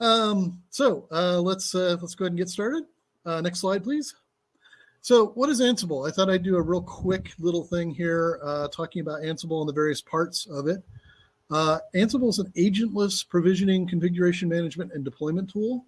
Um, so uh, let's uh, let's go ahead and get started. Uh, next slide, please. So what is Ansible? I thought I'd do a real quick little thing here uh, talking about Ansible and the various parts of it. Uh, Ansible is an agentless provisioning, configuration management, and deployment tool.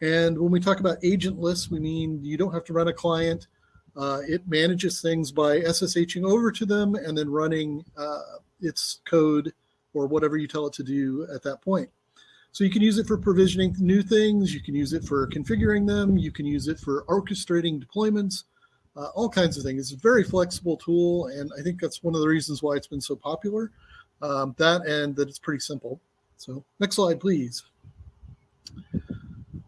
And when we talk about agentless, we mean you don't have to run a client. Uh, it manages things by SSHing over to them and then running its code or whatever you tell it to do at that point. So you can use it for provisioning new things. You can use it for configuring them. You can use it for orchestrating deployments, uh, all kinds of things. It's a very flexible tool. And I think that's one of the reasons why it's been so popular. Um, that and that it's pretty simple. So next slide, please.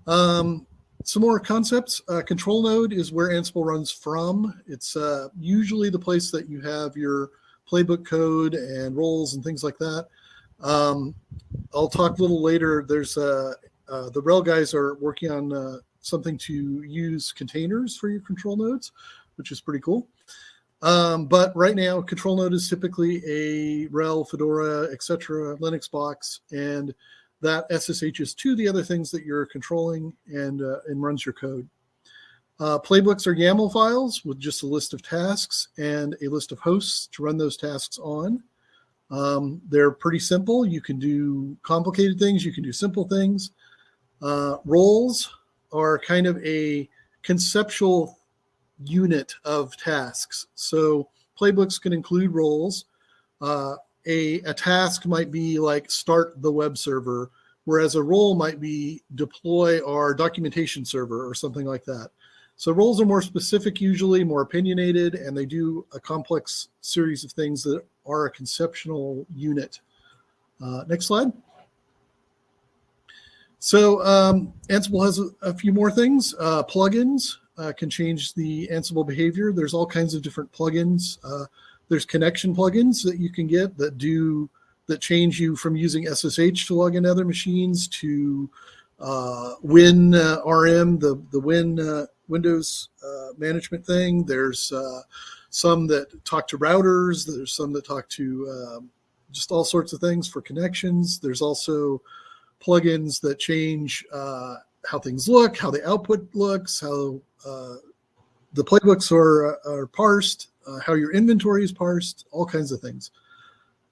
Um, some more concepts. Uh, control node is where Ansible runs from. It's uh, usually the place that you have your playbook code and roles and things like that. Um, I'll talk a little later. There's uh, uh the RHEL guys are working on uh, something to use containers for your control nodes, which is pretty cool. Um, but right now, control node is typically a RHEL, Fedora, etc. Linux box, and that SSHs to the other things that you're controlling and, uh, and runs your code. Uh, playbooks are YAML files with just a list of tasks and a list of hosts to run those tasks on. Um, they're pretty simple. You can do complicated things. You can do simple things. Uh, roles are kind of a conceptual unit of tasks. So playbooks can include roles. Uh, a, a task might be like start the web server, whereas a role might be deploy our documentation server or something like that. So roles are more specific usually, more opinionated, and they do a complex series of things that are a conceptual unit. Uh, next slide. So um, Ansible has a, a, few more things. Uh, plugins uh, can change the Ansible behavior. There's all kinds of different plugins. Uh, there's connection plugins that you can get that do that change you from using SSH to log in other machines to uh, Win uh, the the Win Windows management thing. There's some that talk to routers. There's some that talk to um, just all sorts of things for connections. There's also plugins that change uh, how things look, how the output looks, how the playbooks are, are parsed, uh, how your inventory is parsed, all kinds of things.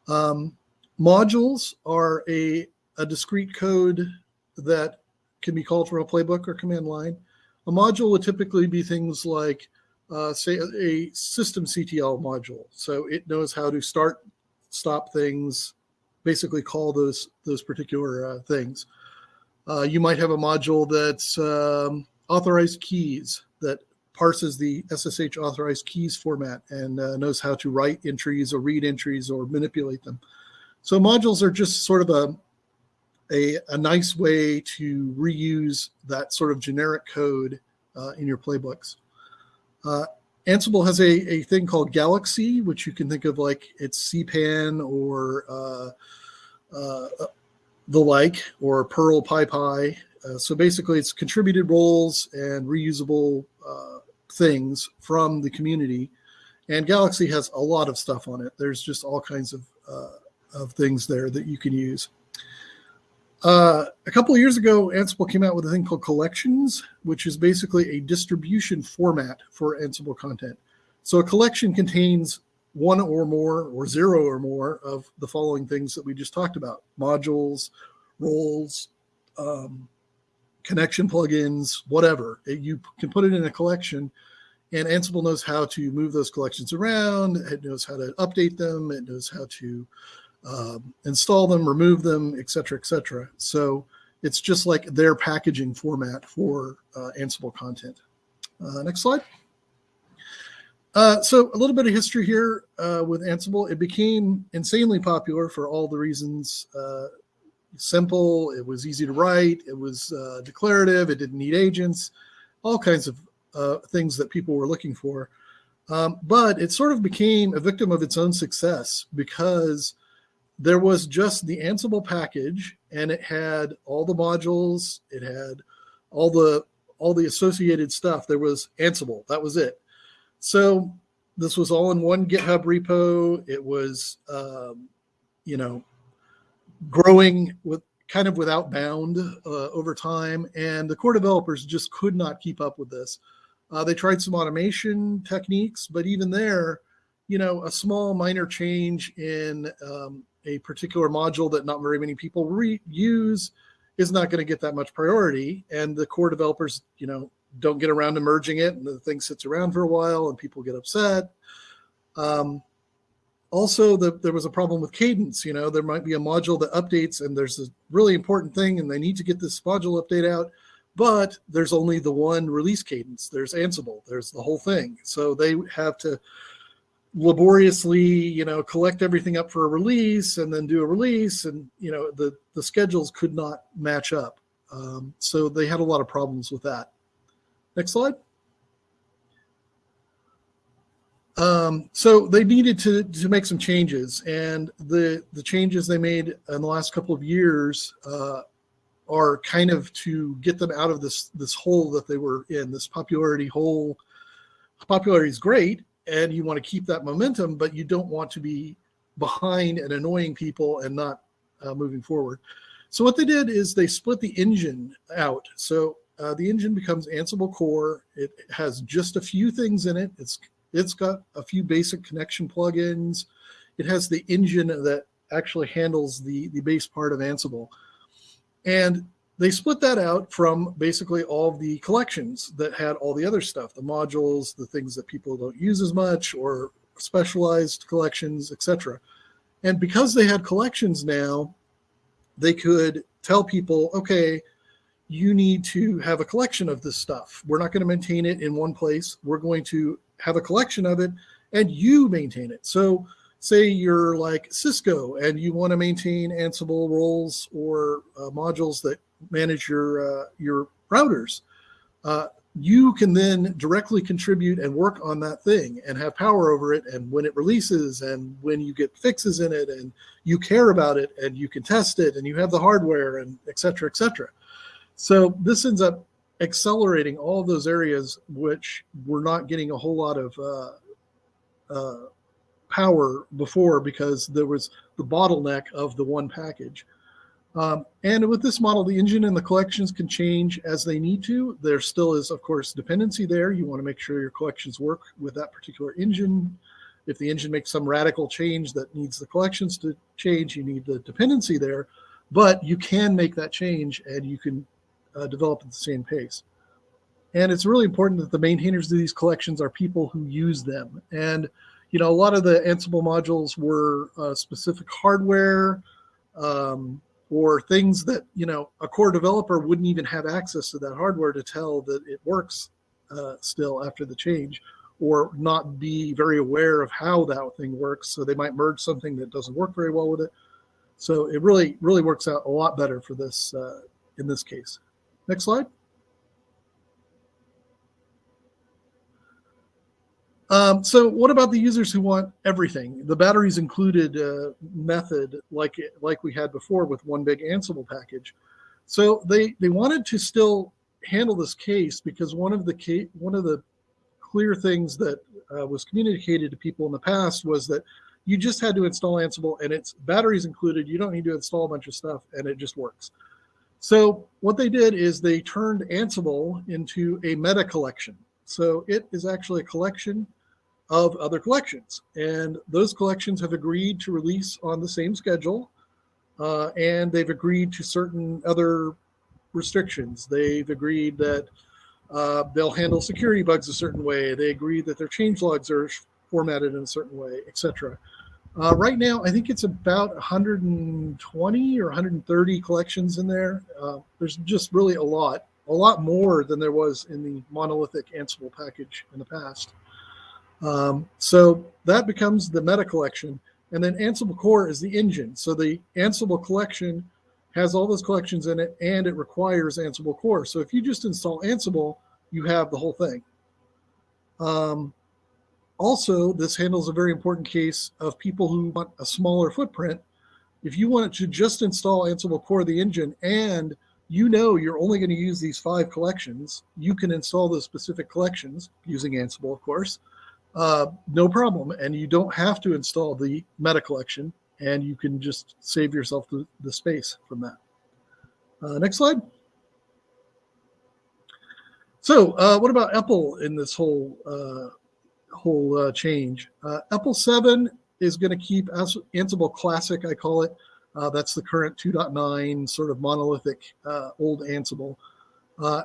Um, modules are a, a discrete code that can be called from a playbook or command line. A module would typically be things like, uh, say, a, systemctl module. So it knows how to start, stop things, basically call those those particular uh, things. Uh, you might have a module that's um, authorized keys that parses the SSH authorized keys format and uh, knows how to write entries or read entries or manipulate them. So modules are just sort of a, a, a nice way to reuse that sort of generic code uh, in your playbooks. Uh, Ansible has a, a thing called Galaxy, which you can think of like it's CPAN or uh, uh, the like, or Perl PyPy. Uh, so basically, it's contributed roles and reusable uh, things from the community. And Galaxy has a lot of stuff on it. There's just all kinds of, uh, of things there that you can use. Uh, a couple of years ago, Ansible came out with a thing called collections, which is basically a distribution format for Ansible content. So a collection contains one or more or zero or more of the following things that we just talked about, modules, roles, um, connection plugins, whatever. It, you can put it in a collection and Ansible knows how to move those collections around. It knows how to update them. It knows how to um, install them, remove them, et cetera, et cetera. So it's just like their packaging format for uh, Ansible content. Uh, next slide. Uh, so a little bit of history here uh, with Ansible. It became insanely popular for all the reasons uh, simple, it was easy to write, it was uh, declarative, it didn't need agents, all kinds of uh, things that people were looking for. Um, but it sort of became a victim of its own success because there was just the Ansible package and it had all the modules, it had all the all the associated stuff. There was Ansible, that was it. So this was all in one GitHub repo. It was, um, you know, growing with kind of without bound uh, over time, and the core developers just could not keep up with this. Uh, they tried some automation techniques, but even there, you know, a small minor change in um, a particular module that not very many people re- use is not going to get that much priority. And the core developers, you know, don't get around to merging it and the thing sits around for a while and people get upset. Um, also, the, there was a problem with cadence. You know, there might be a module that updates and there's a really important thing and they need to get this module update out, but there's only the one release cadence. There's Ansible, there's the whole thing. So they have to laboriously, you know, collect everything up for a release and then do a release. And, you know, the, the schedules could not match up. Um, so they had a lot of problems with that. Next slide. Um, so they needed to, to make some changes and the, the changes they made in the last couple of years uh, are kind of to get them out of this, this hole that they were in, this popularity hole. Popularity is great and you want to keep that momentum, but you don't want to be behind and annoying people and not uh, moving forward. So what they did is they split the engine out. So uh, the engine becomes Ansible Core. It has just a few things in it. It's it's got a few basic connection plugins. It has the engine that actually handles the, the base part of Ansible. And they split that out from basically all the collections that had all the other stuff, the modules, the things that people don't use as much, or specialized collections, etc. And because they had collections now, they could tell people, okay, you need to have a collection of this stuff. We're not going to maintain it in one place. We're going to have a collection of it and you maintain it. So say you're like Cisco and you want to maintain Ansible roles or uh, modules that manage your, uh, your routers. Uh, you can then directly contribute and work on that thing and have power over it. And when it releases and when you get fixes in it and you care about it and you can test it and you have the hardware and et cetera, et cetera. So this ends up accelerating all those areas which were not getting a whole lot of uh, uh, power before because there was the bottleneck of the one package. Um, and with this model, the engine and the collections can change as they need to. There still is, of course, dependency there. You want to make sure your collections work with that particular engine. If the engine makes some radical change that needs the collections to change, you need the dependency there. But you can make that change and you can uh, develop at the same pace. And it's really important that the maintainers of these collections are people who use them. And, you know, a lot of the Ansible modules were uh, specific hardware um, or things that, you know, a core developer wouldn't even have access to that hardware to tell that it works uh, still after the change or not be very aware of how that thing works. So they might merge something that doesn't work very well with it. So it really, really works out a lot better for this uh, in this case. Next slide. Um, so what about the users who want everything? The batteries included uh, method like like we had before with one big Ansible package. So they they wanted to still handle this case because one of the one of the clear things that uh, was communicated to people in the past was that you just had to install Ansible and it's batteries included. You don't need to install a bunch of stuff and it just works. So what they did is they turned Ansible into a meta collection. So it is actually a collection of other collections. And those collections have agreed to release on the same schedule. Uh, and they've agreed to certain other restrictions. They've agreed that uh, they'll handle security bugs a certain way. They agree that their change logs are formatted in a certain way, etc. Uh, right now, I think it's about 120 or 130 collections in there. Uh, there's just really a lot, a lot more than there was in the monolithic Ansible package in the past. Um, so that becomes the meta collection. And then Ansible Core is the engine. So the Ansible collection has all those collections in it and it requires Ansible Core. So if you just install Ansible, you have the whole thing. Um, also, this handles a very important case of people who want a smaller footprint. If you want to just install Ansible Core, the engine, and you know you're only going to use these five collections, you can install those specific collections using Ansible, of course, uh, no problem. And you don't have to install the meta collection, and you can just save yourself the, the space from that. Uh, next slide. So, uh, what about EPEL in this whole uh, whole uh, change? Uh, EPEL 7 is going to keep Ansible Classic, I call it. Uh, that's the current 2.9 sort of monolithic uh, old Ansible.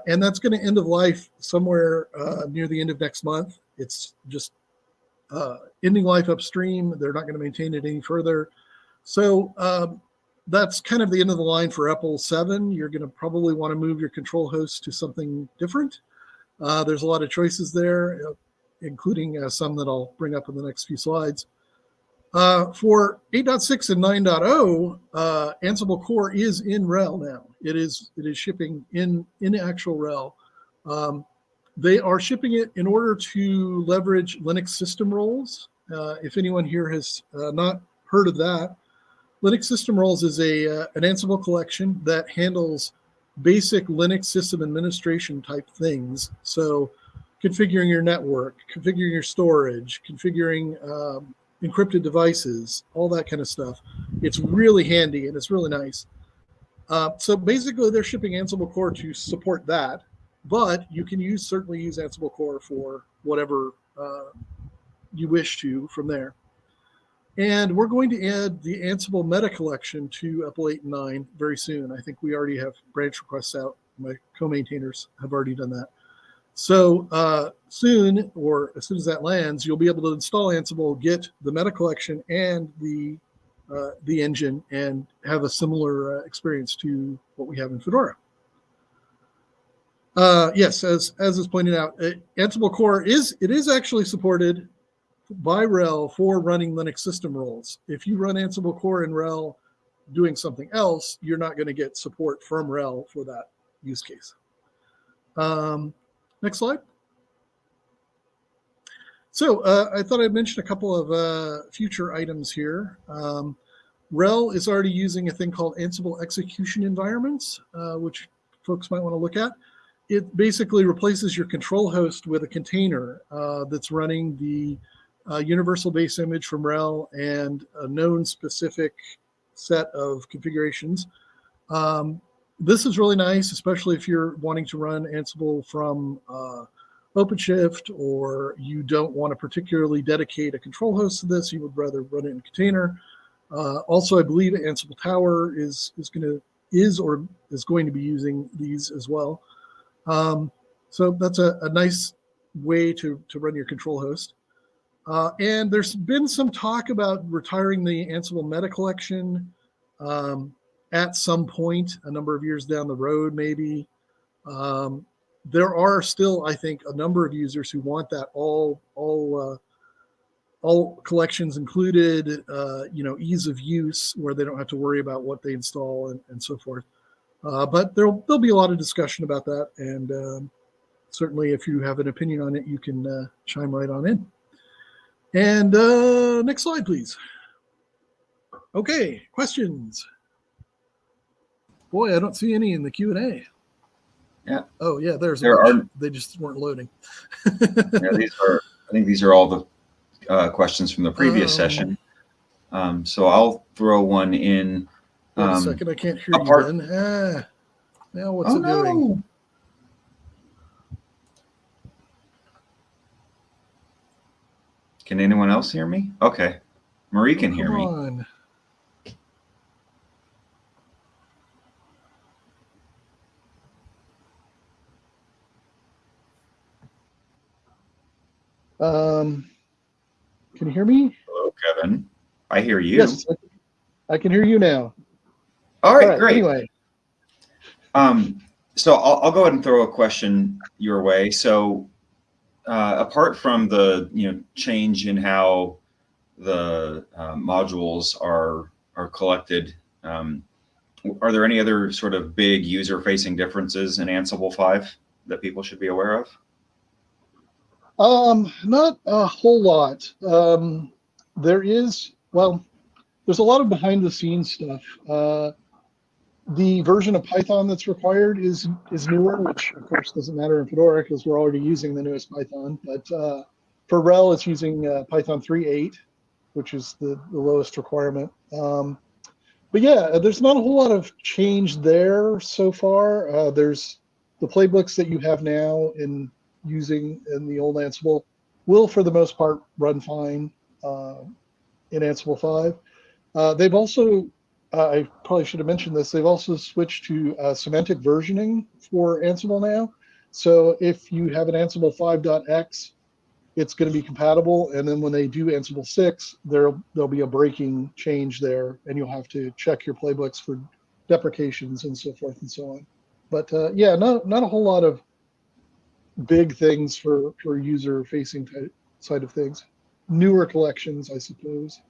and that's going to end of life somewhere near the end of next month. It's just ending life upstream. They're not going to maintain it any further. So um, that's kind of the end of the line for EPEL 7. You're going to probably want to move your control host to something different. Uh, there's a lot of choices there, uh, including uh, some that I'll bring up in the next few slides. Uh, for 8.6 and 9.0, uh, Ansible Core is in RHEL now. It is it is shipping in in actual RHEL. Um, they are shipping it in order to leverage Linux system roles. Uh, if anyone here has not heard of that, Linux System Roles is a uh, an Ansible collection that handles basic Linux system administration type things. So configuring your network, configuring your storage, configuring um, encrypted devices, all that kind of stuff. It's really handy and it's really nice. Uh, so basically they're shipping Ansible Core to support that, but you can use certainly use Ansible Core for whatever uh, you wish to from there. And we're going to add the Ansible meta collection to EPEL 8 and 9 very soon. I think we already have branch requests out. My co-maintainers have already done that. So uh, soon, or as soon as that lands, you'll be able to install Ansible, get the meta collection and the uh, the engine, and have a similar uh, experience to what we have in Fedora. Uh, yes, as as is pointed out, uh, Ansible Core is it is actually supported by RHEL for running Linux system roles. If you run Ansible Core in RHEL doing something else, you're not going to get support from RHEL for that use case. Um, next slide. So uh, I thought I'd mention a couple of uh, future items here. Um, RHEL is already using a thing called Ansible execution environments, uh, which folks might want to look at. It basically replaces your control host with a container uh, that's running the a universal base image from RHEL and a known specific set of configurations. Um, this is really nice, especially if you're wanting to run Ansible from uh, OpenShift or you don't want to particularly dedicate a control host to this, you would rather run it in a container. Uh, also, I believe Ansible Tower is is going to is or is going to be using these as well. Um, so that's a, a nice way to to run your control host. Uh, and there's been some talk about retiring the Ansible Meta Collection um, at some point, a number of years down the road, maybe. Um, there are still, I think, a number of users who want that all all uh, all collections included, uh, you know, ease of use where they don't have to worry about what they install and, and so forth. Uh, but there'll there'll be a lot of discussion about that, and um, certainly, if you have an opinion on it, you can uh, chime right on in. And uh, next slide, please. Okay, questions. Boy, I don't see any in the Q and A. Yeah. Oh, yeah. There's. There are. They just weren't loading. yeah, these are. I think these are all the uh, questions from the previous um, session. Um, so I'll throw one in. Wait a um, second. I can't hear apart- you. Ben. Ah, now what's oh, it no. doing? Can anyone else hear me? Okay. Marie can hear me. On. Um, can you hear me? Hello, Kevin. I hear you. Yes, I can hear you now. All right, right great. Anyway, um, so I'll, I'll go ahead and throw a question your way. So uh, apart from the you know change in how the uh, modules are are collected, um, are there any other sort of big user-facing differences in Ansible 5 that people should be aware of? Um, not a whole lot. Um, there is, well, there's a lot of behind-the-scenes stuff. Uh, the version of Python that's required is is newer, which of course doesn't matter in Fedora because we're already using the newest Python. But uh, for RHEL, it's using uh, Python 3.8, which is the, the lowest requirement. Um, but yeah, there's not a whole lot of change there so far. Uh, there's the playbooks that you have now in using in the old Ansible will, for the most part, run fine uh, in Ansible 5. Uh, they've also, uh, I probably should have mentioned this, they've also switched to uh, semantic versioning for Ansible now. So if you have an Ansible 5.x, it's going to be compatible. And then when they do Ansible 6, there, there'll be a breaking change there, and you'll have to check your playbooks for deprecations and so forth and so on. But uh, yeah, not, not a whole lot of big things for, for user facing side of things. Newer collections, I suppose.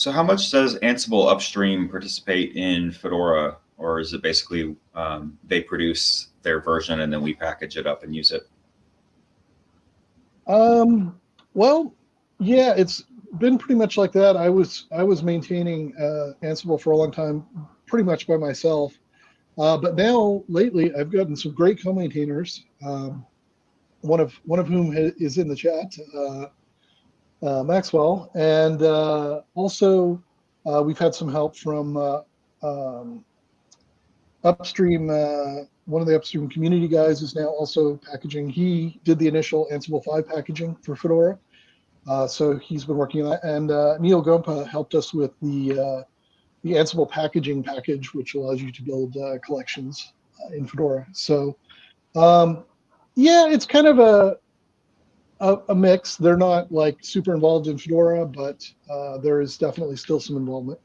So how much does Ansible upstream participate in Fedora, or is it basically um, they produce their version and then we package it up and use it? Um, well, yeah, it's been pretty much like that. I was I was maintaining uh, Ansible for a long time, pretty much by myself. Uh, but now lately, I've gotten some great co-maintainers. Um, one of one of whom is in the chat, uh, uh Maxwell, and uh, also uh, we've had some help from um, upstream. one of the upstream community guys is now also packaging. He did the initial Ansible 5 packaging for Fedora. Uh, so he's been working on that. And uh, Neal Gompa helped us with the uh, the Ansible packaging package, which allows you to build uh, collections uh, in Fedora. So um, yeah, it's kind of a, a, a mix. They're not like super involved in Fedora, but uh, there is definitely still some involvement.